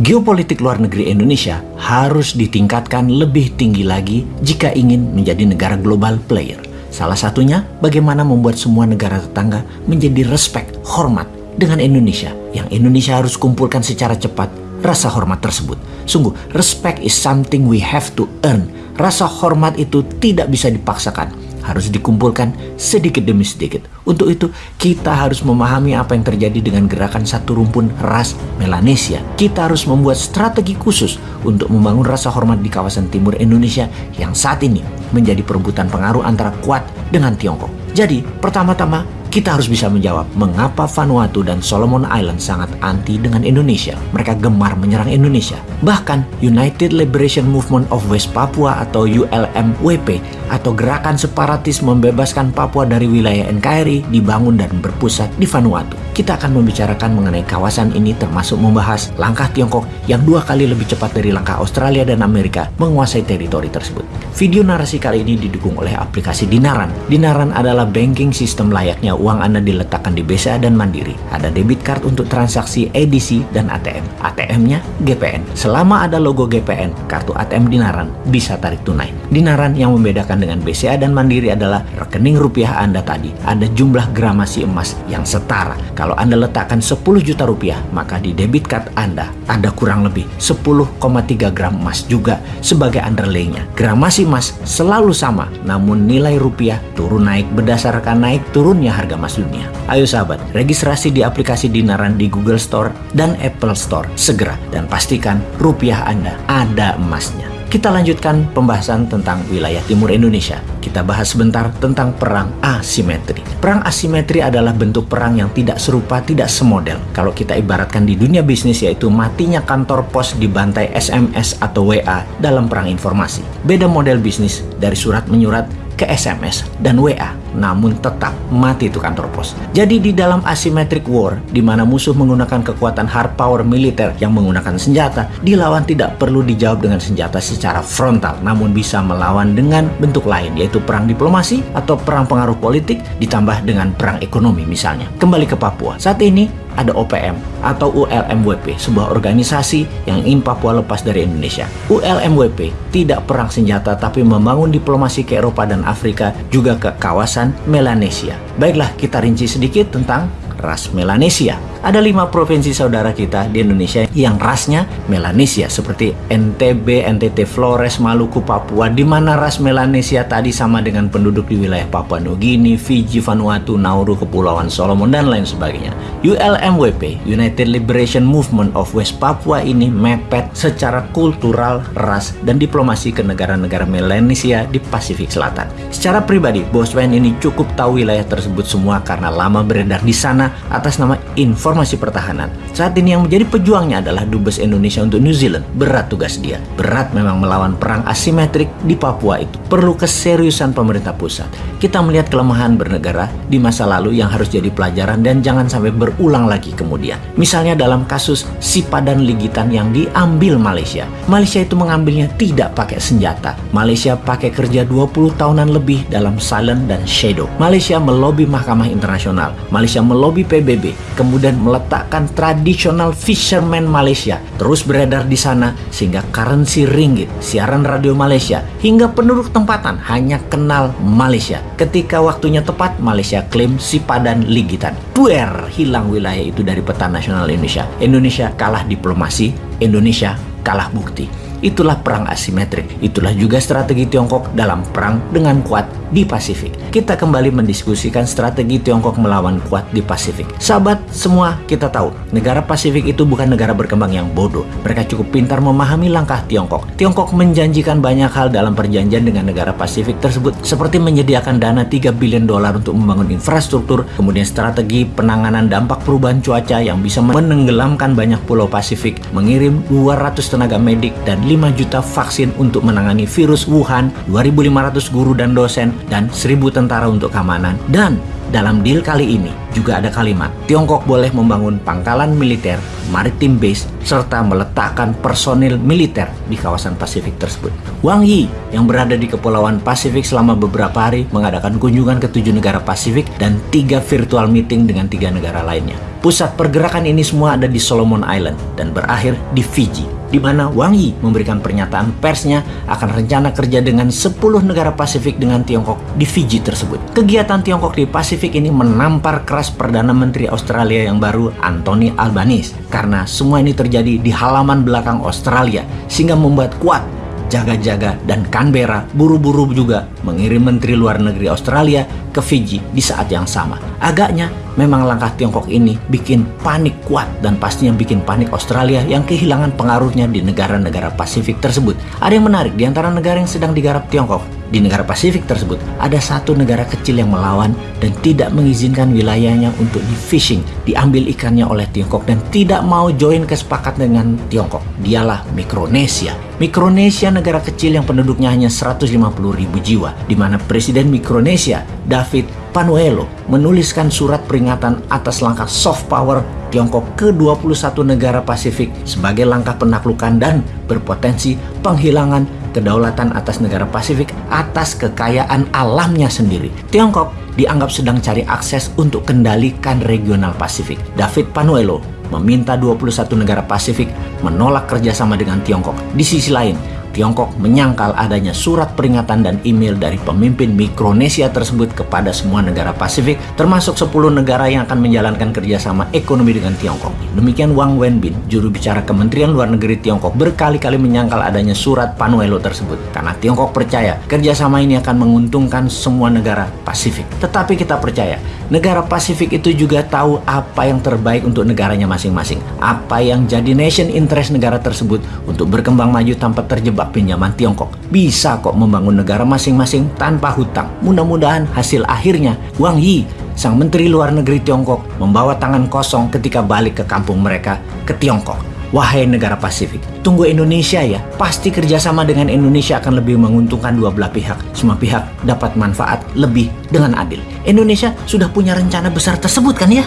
Geopolitik luar negeri Indonesia harus ditingkatkan lebih tinggi lagi jika ingin menjadi negara global player. Salah satunya bagaimana membuat semua negara tetangga menjadi respect, hormat dengan Indonesia yang Indonesia harus kumpulkan secara cepat rasa hormat tersebut. Sungguh, respect is something we have to earn. Rasa hormat itu tidak bisa dipaksakan harus dikumpulkan sedikit demi sedikit. Untuk itu, kita harus memahami apa yang terjadi dengan gerakan satu rumpun ras Melanesia. Kita harus membuat strategi khusus untuk membangun rasa hormat di kawasan timur Indonesia yang saat ini menjadi perebutan pengaruh antara kuat dengan Tiongkok. Jadi, pertama-tama kita harus bisa menjawab mengapa Vanuatu dan Solomon Island sangat anti dengan Indonesia. Mereka gemar menyerang Indonesia. Bahkan United Liberation Movement of West Papua atau ULMWP atau gerakan separatis membebaskan Papua dari wilayah NKRI dibangun dan berpusat di Vanuatu. Kita akan membicarakan mengenai kawasan ini termasuk membahas langkah Tiongkok yang dua kali lebih cepat dari langkah Australia dan Amerika menguasai teritori tersebut. Video narasi kali ini didukung oleh aplikasi Dinaran. Dinaran adalah banking sistem layaknya uang Anda diletakkan di BCA dan Mandiri. Ada debit card untuk transaksi edisi dan ATM. ATM-nya GPN. Selama ada logo GPN, kartu ATM Dinaran bisa tarik tunai. Dinaran yang membedakan dengan BCA dan Mandiri adalah rekening rupiah Anda tadi. Ada jumlah gramasi emas yang setara. Kalau Anda letakkan 10 juta rupiah, maka di debit card Anda ada kurang lebih 10,3 gram emas juga sebagai underlay-nya. Gramasi emas selalu sama, namun nilai rupiah turun naik berdasarkan naik turunnya harga emas dunia. Ayo sahabat, registrasi di aplikasi Dinaran di Google Store dan Apple Store segera dan pastikan rupiah Anda ada emasnya. Kita lanjutkan pembahasan tentang wilayah timur Indonesia. Kita bahas sebentar tentang perang asimetri. Perang asimetri adalah bentuk perang yang tidak serupa, tidak semodel. Kalau kita ibaratkan di dunia bisnis yaitu matinya kantor pos dibantai SMS atau WA dalam perang informasi. Beda model bisnis dari surat menyurat ke SMS dan WA, namun tetap mati itu kantor pos. Jadi di dalam asymmetric war, di mana musuh menggunakan kekuatan hard power militer yang menggunakan senjata, dilawan tidak perlu dijawab dengan senjata secara frontal, namun bisa melawan dengan bentuk lain, yaitu perang diplomasi atau perang pengaruh politik ditambah dengan perang ekonomi misalnya. Kembali ke Papua. Saat ini ada OPM atau ULMWP, sebuah organisasi yang ingin Papua lepas dari Indonesia. ULMWP tidak perang senjata tapi membangun diplomasi ke Eropa dan Afrika juga ke kawasan Melanesia. Baiklah, kita rinci sedikit tentang ras Melanesia. Ada lima provinsi saudara kita di Indonesia yang rasnya Melanesia seperti NTB, NTT, Flores, Maluku, Papua di mana ras Melanesia tadi sama dengan penduduk di wilayah Papua Nugini, Fiji, Vanuatu, Nauru, Kepulauan Solomon dan lain sebagainya. ULMWP, United Liberation Movement of West Papua ini mepet secara kultural, ras, dan diplomasi ke negara-negara Melanesia di Pasifik Selatan. Secara pribadi, Bosman ini cukup tahu wilayah tersebut semua karena lama beredar di sana atas nama Info Informasi Pertahanan. Saat ini yang menjadi pejuangnya adalah Dubes Indonesia untuk New Zealand. Berat tugas dia. Berat memang melawan perang asimetrik di Papua itu. Perlu keseriusan pemerintah pusat. Kita melihat kelemahan bernegara di masa lalu yang harus jadi pelajaran dan jangan sampai berulang lagi kemudian. Misalnya dalam kasus Sipadan Ligitan yang diambil Malaysia. Malaysia itu mengambilnya tidak pakai senjata. Malaysia pakai kerja 20 tahunan lebih dalam silent dan shadow. Malaysia melobi Mahkamah Internasional. Malaysia melobi PBB. Kemudian meletakkan tradisional fisherman Malaysia terus beredar di sana sehingga currency ringgit, siaran radio Malaysia hingga penduduk tempatan hanya kenal Malaysia. Ketika waktunya tepat, Malaysia klaim si padan ligitan. Buer, hilang wilayah itu dari peta nasional Indonesia. Indonesia kalah diplomasi, Indonesia kalah bukti. Itulah perang asimetrik. Itulah juga strategi Tiongkok dalam perang dengan kuat di Pasifik. Kita kembali mendiskusikan strategi Tiongkok melawan kuat di Pasifik. Sahabat, semua kita tahu, negara Pasifik itu bukan negara berkembang yang bodoh. Mereka cukup pintar memahami langkah Tiongkok. Tiongkok menjanjikan banyak hal dalam perjanjian dengan negara Pasifik tersebut, seperti menyediakan dana 3 bilion dolar untuk membangun infrastruktur, kemudian strategi penanganan dampak perubahan cuaca yang bisa menenggelamkan banyak pulau Pasifik, mengirim 200 tenaga medik dan 5 juta vaksin untuk menangani virus Wuhan, 2.500 guru dan dosen, dan 1000 tentara untuk keamanan. Dan dalam deal kali ini juga ada kalimat Tiongkok boleh membangun pangkalan militer, maritim base, serta meletakkan personil militer di kawasan Pasifik tersebut. Wang Yi yang berada di Kepulauan Pasifik selama beberapa hari mengadakan kunjungan ke tujuh negara Pasifik dan tiga virtual meeting dengan tiga negara lainnya. Pusat pergerakan ini semua ada di Solomon Island dan berakhir di Fiji, di mana Wang Yi memberikan pernyataan persnya akan rencana kerja dengan 10 negara Pasifik dengan Tiongkok di Fiji tersebut. Kegiatan Tiongkok di Pasifik ini menampar keras Perdana Menteri Australia yang baru Anthony Albanese karena semua ini terjadi di halaman belakang Australia sehingga membuat kuat jaga-jaga dan Canberra buru-buru juga mengirim Menteri Luar Negeri Australia ke Fiji di saat yang sama. Agaknya memang langkah Tiongkok ini bikin panik kuat dan pastinya bikin panik Australia yang kehilangan pengaruhnya di negara-negara Pasifik tersebut. Ada yang menarik di antara negara yang sedang digarap Tiongkok. Di negara Pasifik tersebut ada satu negara kecil yang melawan dan tidak mengizinkan wilayahnya untuk di fishing, diambil ikannya oleh Tiongkok dan tidak mau join kesepakatan dengan Tiongkok. Dialah Mikronesia. Mikronesia negara kecil yang penduduknya hanya 150 ribu jiwa, di mana Presiden Mikronesia, David Panuelo, menuliskan surat peringatan atas langkah soft power Tiongkok ke 21 negara Pasifik sebagai langkah penaklukan dan berpotensi penghilangan kedaulatan atas negara Pasifik atas kekayaan alamnya sendiri. Tiongkok dianggap sedang cari akses untuk kendalikan regional Pasifik. David Panuelo meminta 21 negara Pasifik menolak kerjasama dengan Tiongkok. Di sisi lain, Tiongkok menyangkal adanya surat peringatan dan email dari pemimpin Mikronesia tersebut kepada semua negara Pasifik, termasuk 10 negara yang akan menjalankan kerjasama ekonomi dengan Tiongkok. Demikian Wang Wenbin, juru bicara Kementerian Luar Negeri Tiongkok, berkali-kali menyangkal adanya surat Panuelo tersebut. Karena Tiongkok percaya kerjasama ini akan menguntungkan semua negara Pasifik. Tetapi kita percaya, negara Pasifik itu juga tahu apa yang terbaik untuk negaranya masing-masing. Apa yang jadi nation interest negara tersebut untuk berkembang maju tanpa terjebak pinjaman Tiongkok. Bisa kok membangun negara masing-masing tanpa hutang. Mudah-mudahan hasil akhirnya Wang Yi, sang menteri luar negeri Tiongkok, membawa tangan kosong ketika balik ke kampung mereka ke Tiongkok. Wahai negara Pasifik, tunggu Indonesia ya. Pasti kerjasama dengan Indonesia akan lebih menguntungkan dua belah pihak. Semua pihak dapat manfaat lebih dengan adil. Indonesia sudah punya rencana besar tersebut kan ya?